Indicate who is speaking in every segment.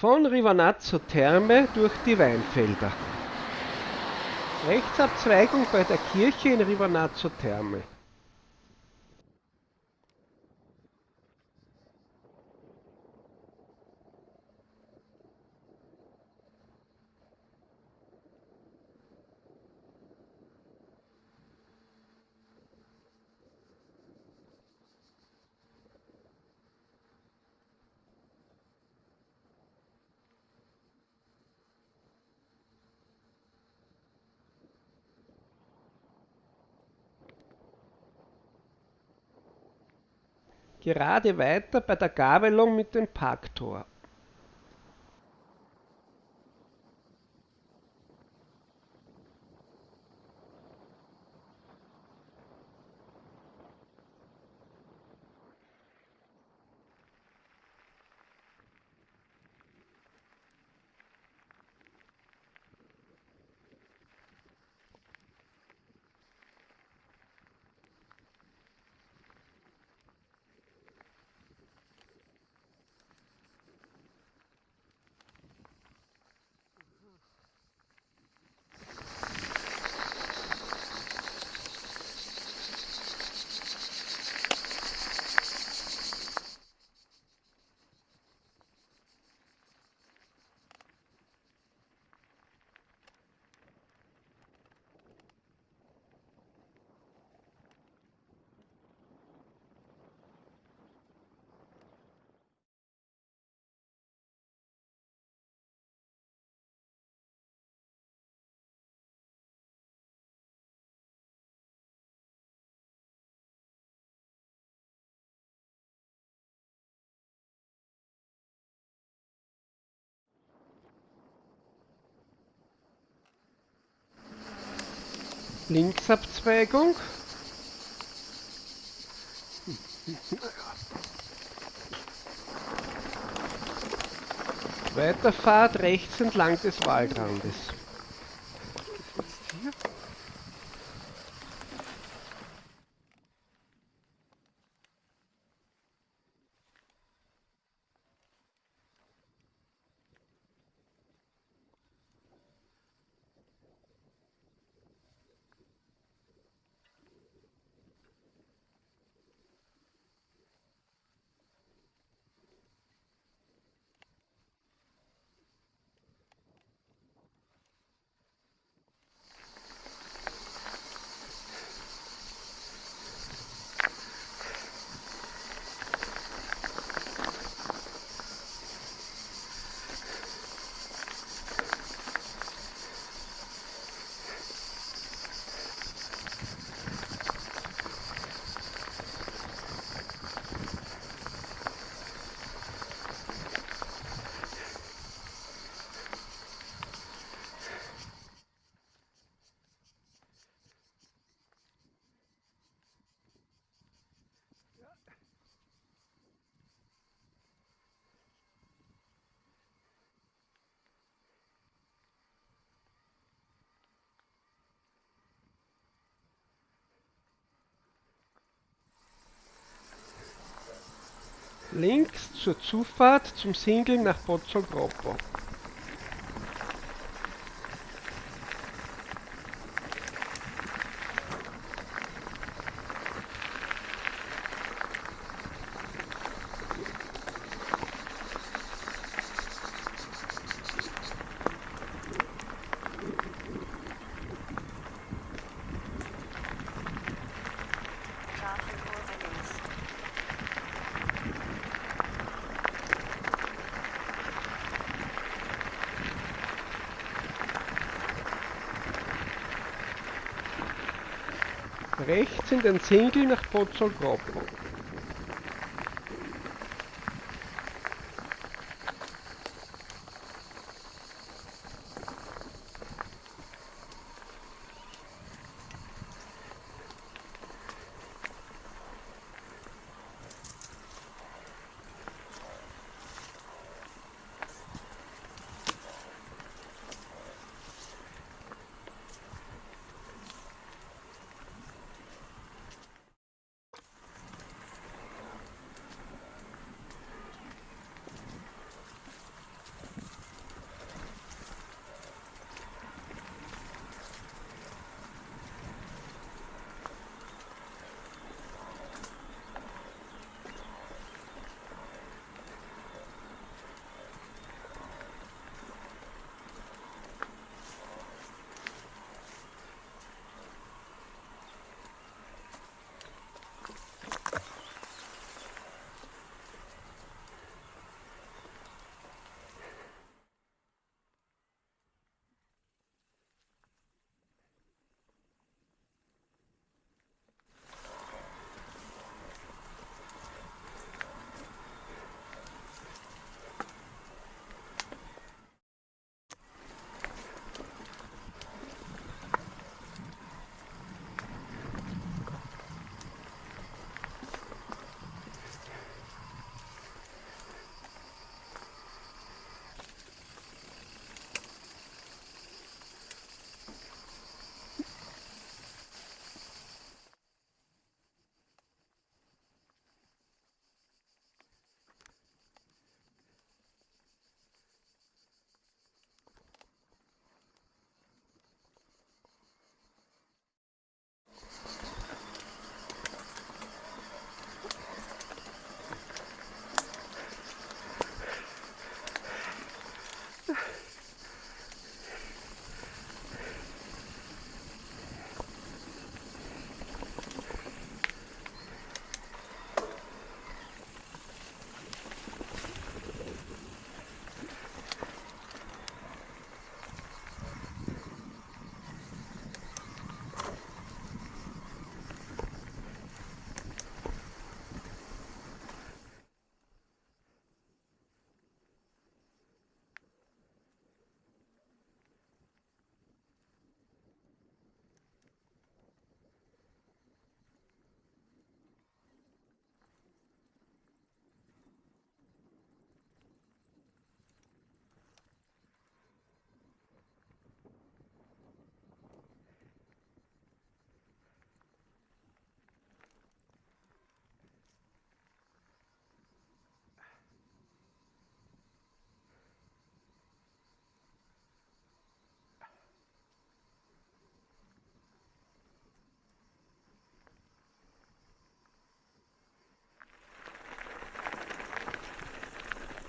Speaker 1: Von Rivernazzo Terme durch die Weinfelder. Rechtsabzweigung bei der Kirche in Rivernazzo Terme. Gerade weiter bei der Gabelung mit dem Parktor. Linksabzweigung. Weiterfahrt rechts entlang des Waldrandes. Links zur Zufahrt zum Single nach Pozzolgroppo.
Speaker 2: Straßenkurve links.
Speaker 1: Rechts in den Single nach Pozzolgroppo.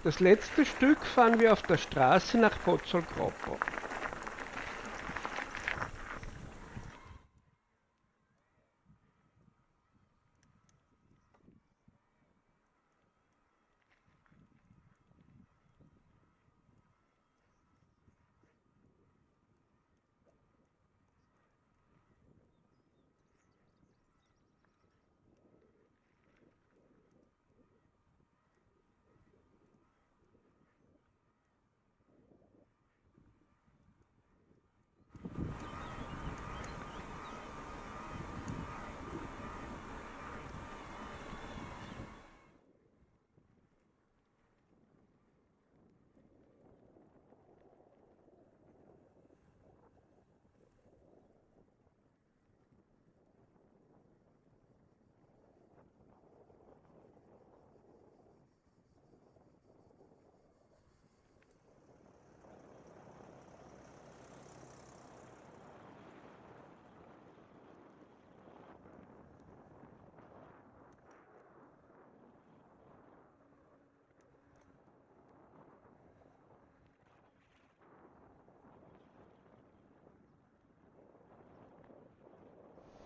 Speaker 1: Das letzte Stück fahren wir auf der Straße nach Pozzolgroppo.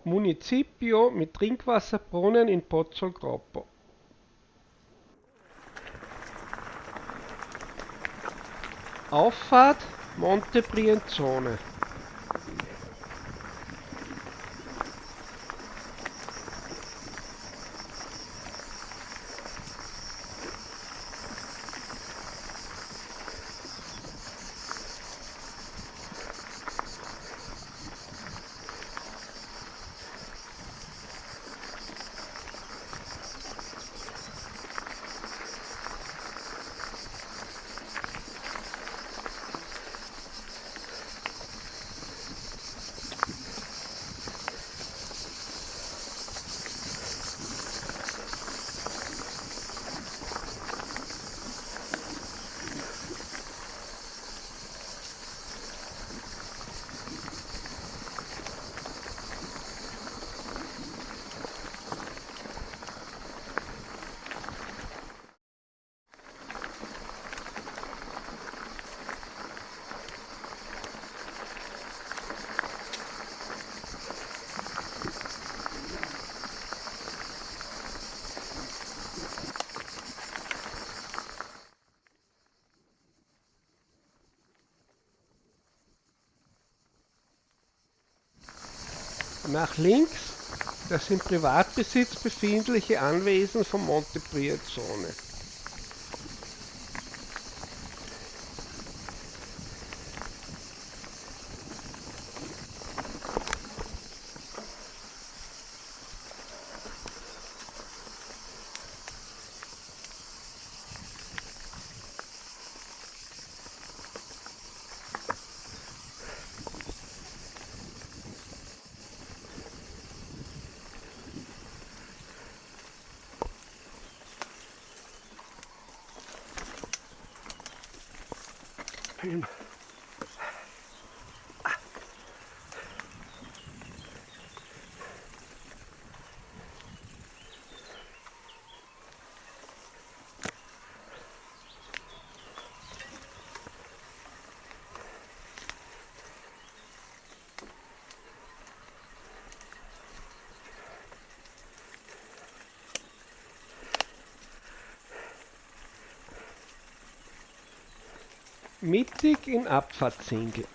Speaker 1: Municipio mit Trinkwasserbrunnen in Pozzolgroppo. Auffahrt Monte Brienzone. Nach links das im Privatbesitz befindliche Anwesen von Monte Brianzone. Mittig in Abfahrtswinkel.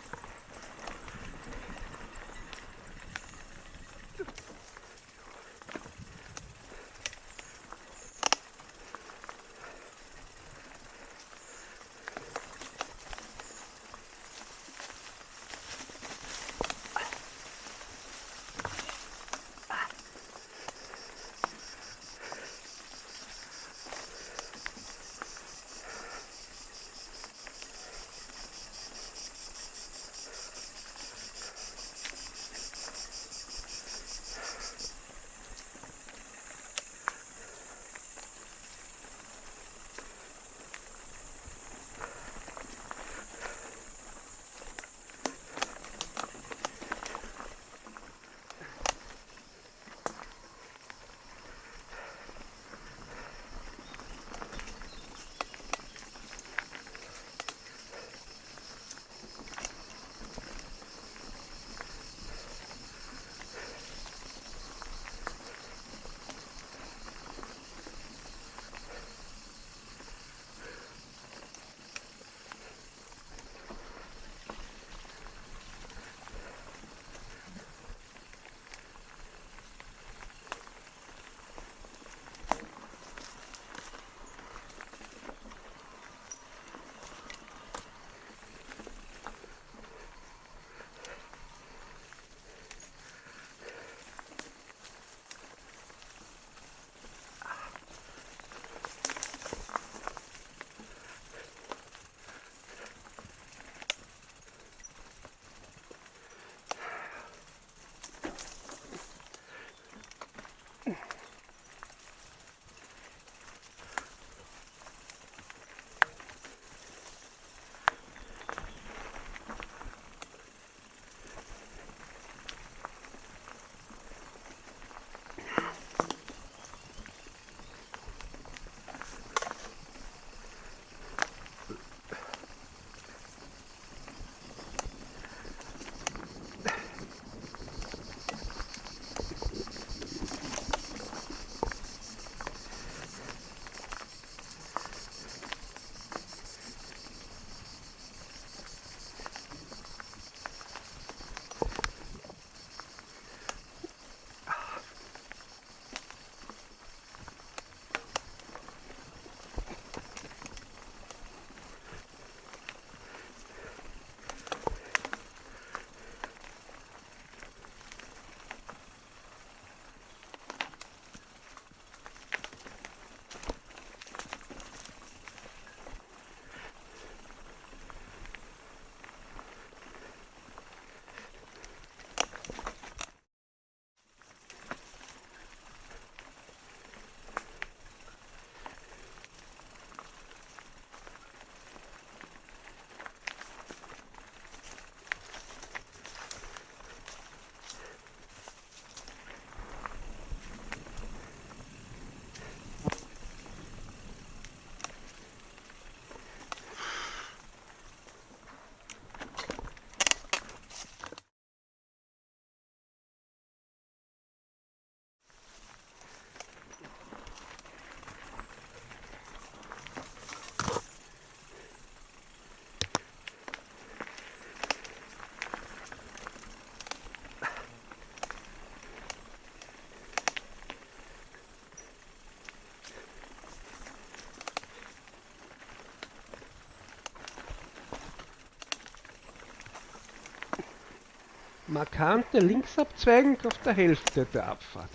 Speaker 1: Markante Linksabzweigung auf der Hälfte der Abfahrt.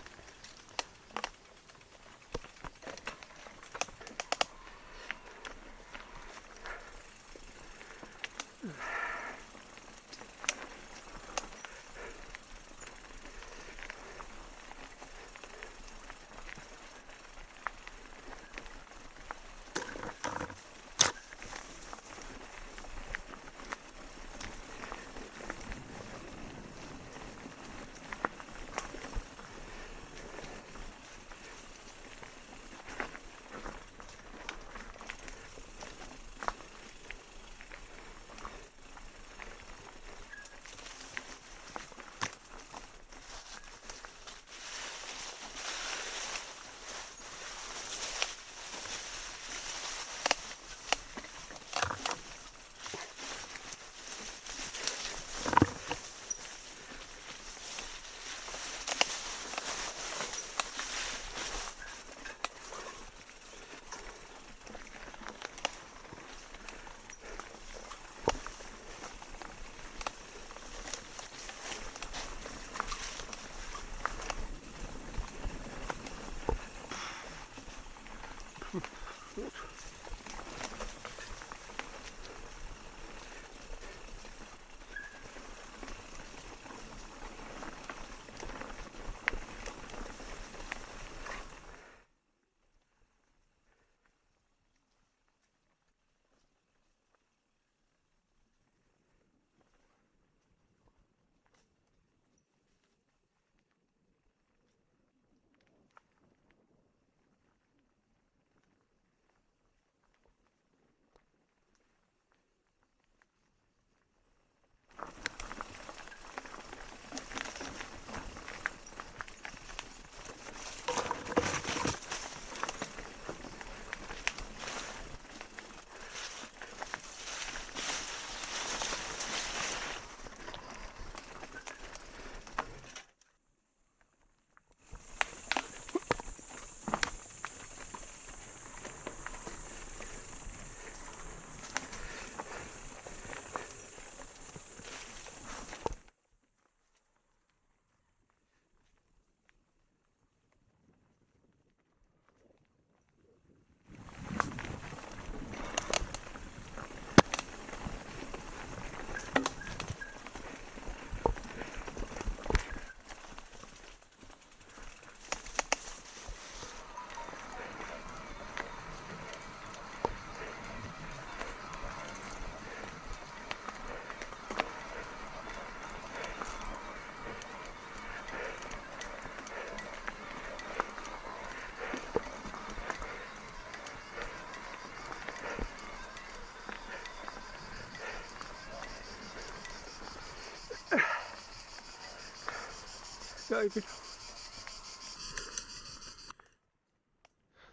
Speaker 1: Bin.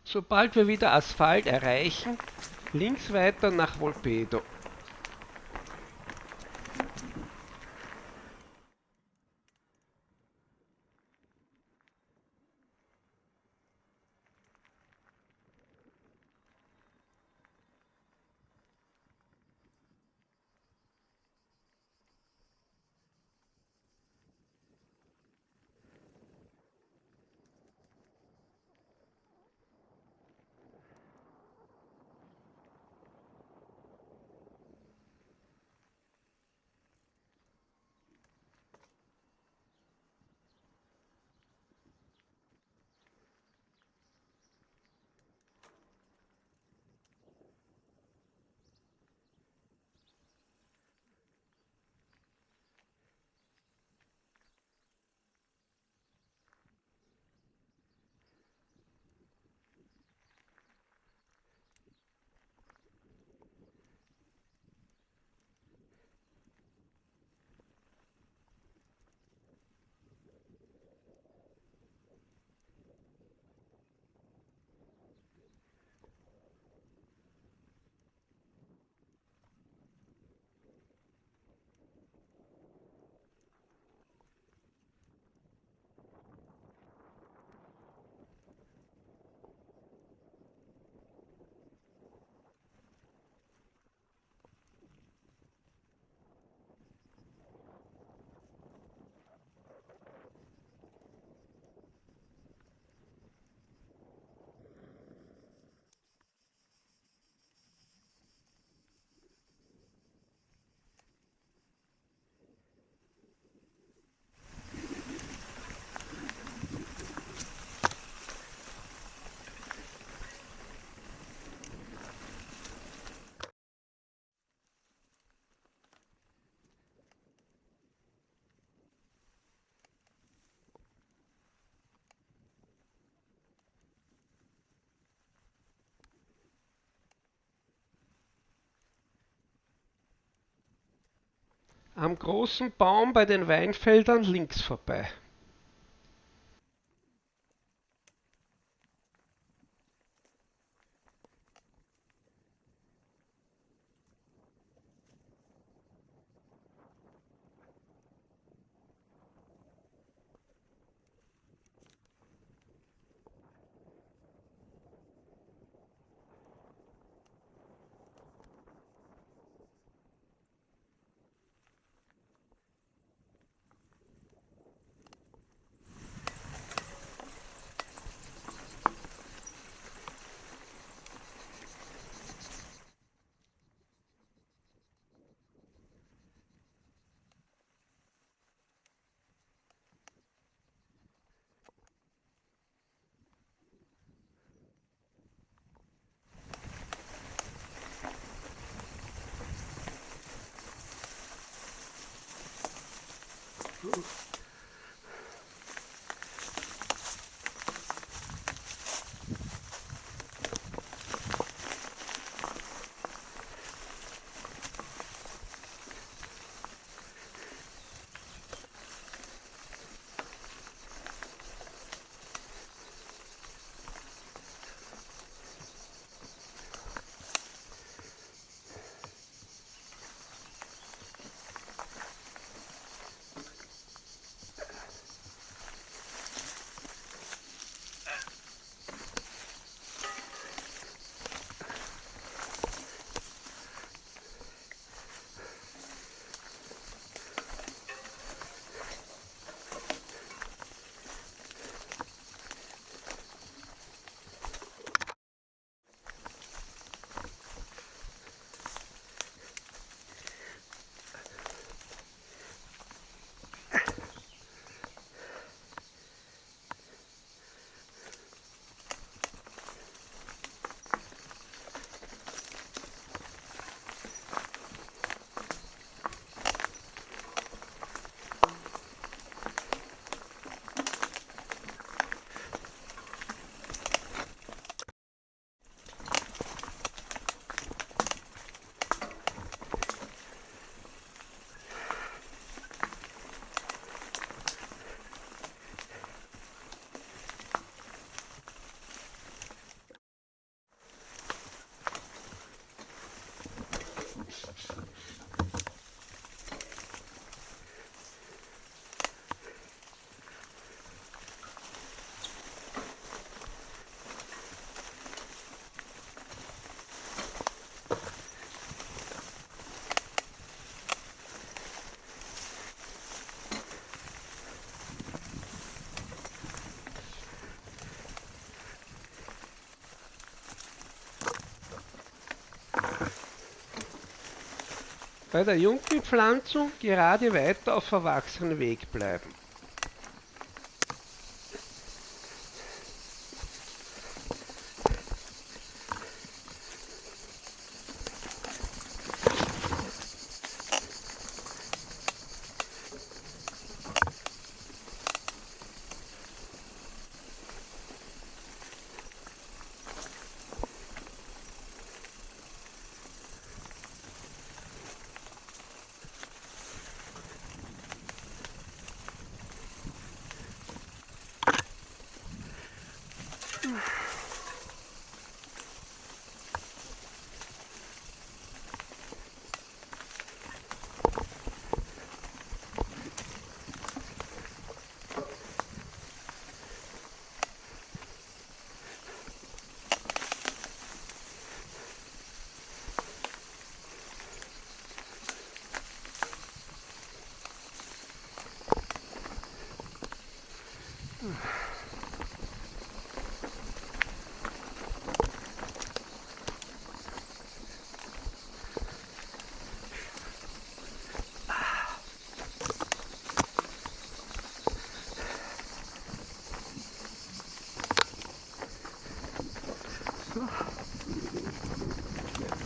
Speaker 1: Sobald wir wieder Asphalt erreichen, links weiter nach Volpedo. Am großen Baum bei den Weinfeldern links vorbei. Bei der Jungpflanzung gerade weiter auf verwachsenen Weg bleiben.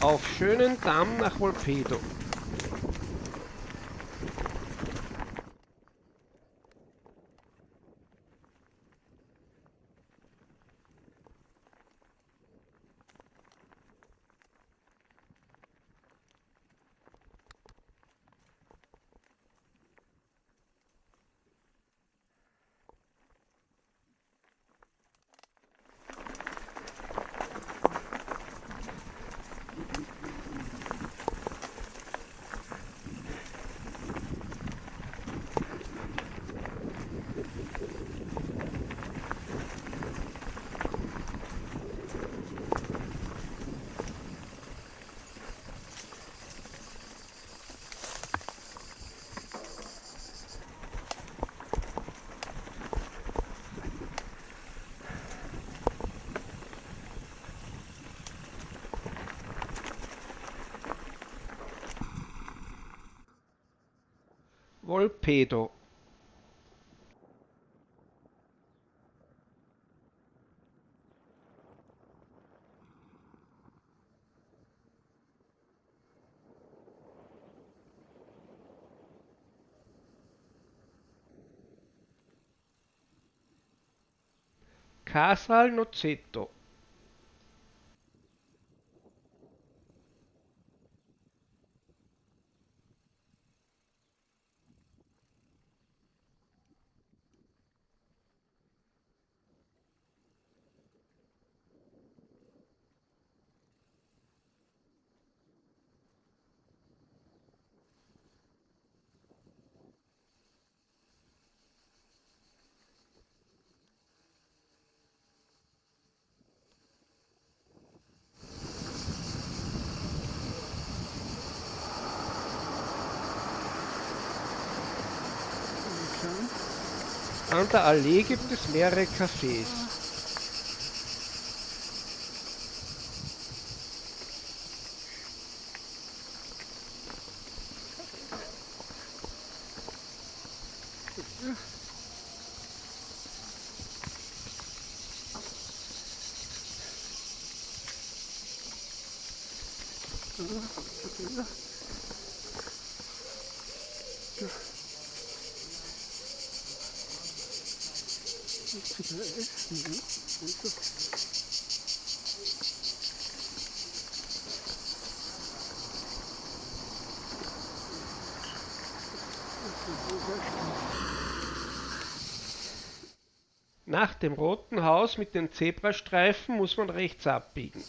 Speaker 1: Auf schönen Damm nach Volpedo. volpedo Casa al Nozzetto. Der Allee gibt es mehrere Cafés. Dem roten Haus mit den Zebrastreifen muss man rechts abbiegen.